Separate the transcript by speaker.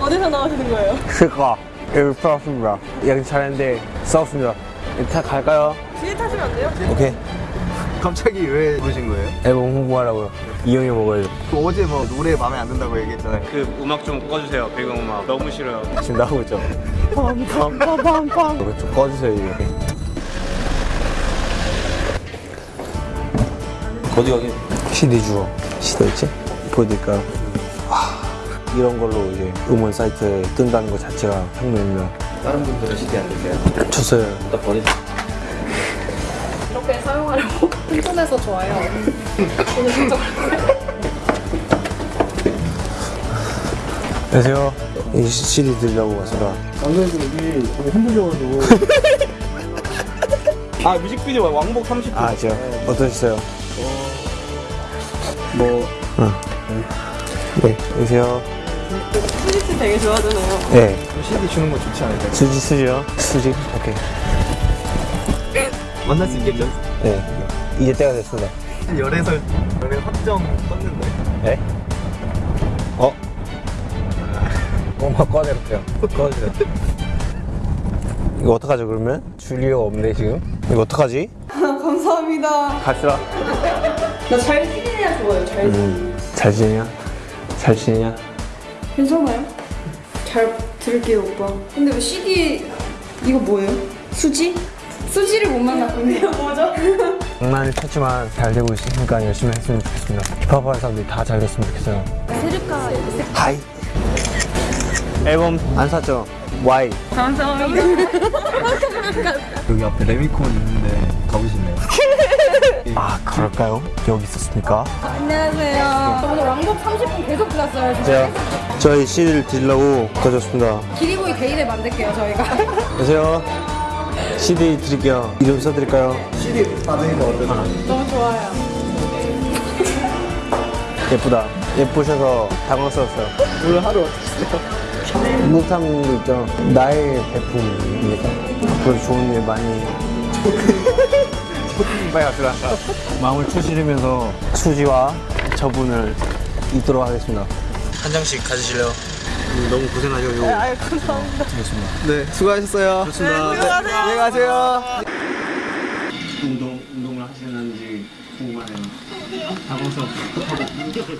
Speaker 1: 어디서 나오시는 거예요?
Speaker 2: 실까 여기 써왔습니다. 여기 차례인데 써왔습니다. 다 갈까요?
Speaker 1: 뒤에 타시면 안 돼요?
Speaker 2: 오케이.
Speaker 3: 갑자기 왜 부르신 거예요?
Speaker 2: 앨범 홍보하라고요. 이용해 먹어야죠.
Speaker 3: 어제 뭐 노래 마음에 안 든다고 얘기했잖아요.
Speaker 4: 그 음악 좀 꺼주세요. 배경음악. 너무 싫어요.
Speaker 2: 지금 나오고 있죠? 빰빰빰빰빰 이거 좀 꺼주세요 이렇 어디 가게? CD 주어 CD 있지? 보여드릴까요? 와 이런 걸로 이제 음원 사이트에 뜬다는 것 자체가 혁명입니다
Speaker 5: 다른 분들은 CD 안 드세요?
Speaker 2: 쳤어요
Speaker 5: 딱 버리세요.
Speaker 1: 이렇게 사용하려고 인터넷에서 좋아요. 오늘 진짜
Speaker 2: 안녕하세요 이 CD 들려고 왔습니다
Speaker 4: 아 뮤직비디오 왕복 30분
Speaker 2: 아 제가 어떠셨어요? 뭐 응. 네 안녕하세요
Speaker 1: 스위치 되게 좋아하잖아요.
Speaker 2: 네
Speaker 3: CD 주는 거 좋지 않을까요?
Speaker 2: 수지 수지요? 수지 오케이
Speaker 3: 만날 수 있겠죠?
Speaker 2: 네 이제 때가 됐습니다
Speaker 3: 열애설 열애 확정 떴는데.
Speaker 2: 네? 어? 엄마 꺼내볼게요 꺼내세요 이거 어떡하죠 그러면? 줄리오가 없네 지금 이거 어떡하지?
Speaker 1: 감사합니다.
Speaker 2: 갑시다
Speaker 1: 나잘 지내냐 좋아요. 잘
Speaker 2: 음, 잘 지내냐? 잘 지내냐?
Speaker 1: 괜찮아요? 잘 들을게요 오빠. 근데 왜 CD 이거 뭐예요? 수지? 수지를 못 만났군요. 뭐죠?
Speaker 2: 장난을 쳤지만 잘 되고 있으니까 열심히 했으면 좋겠습니다 힙합하는 사람들이 다 잘 됐으면 좋겠어요
Speaker 1: 세르카
Speaker 2: 하이 앨범 안 샀죠? 와이
Speaker 1: 감사합니다.
Speaker 3: 여기 앞에 레미콘 있는데 가보실래요?
Speaker 2: 아 그럴까요? 여기 있었습니까?
Speaker 1: 안녕하세요. 저 오늘 왕복 30분 계속 불렀어요. 진짜.
Speaker 2: 제가 저희 CD를 드리려고 가져왔습니다
Speaker 1: 기리보이 day를 만들게요 저희가.
Speaker 2: 안녕하세요 CD 드릴게요 이름 써드릴까요?
Speaker 3: CD 받으니까 어떠세요?
Speaker 1: 너무 좋아요.
Speaker 2: 예쁘다 예쁘셔서 당황스러웠어요
Speaker 3: 오늘 하루 어떠세요?
Speaker 2: 무탐도 있죠 나의 베품입니다 앞으로 좋은 일 많이 빨리 갑시다 마음을 추스리면서 수지와 저분을 잊도록 하겠습니다 한 장씩 가지실래요? 너무 고생하셔요
Speaker 1: 아유 감사합니다.
Speaker 3: 네, 수고하셨어요. 좋습니다. 네, 안녕히 가세요.
Speaker 2: 운동, 운동을 하시는지 궁금하네요 당황스럽죠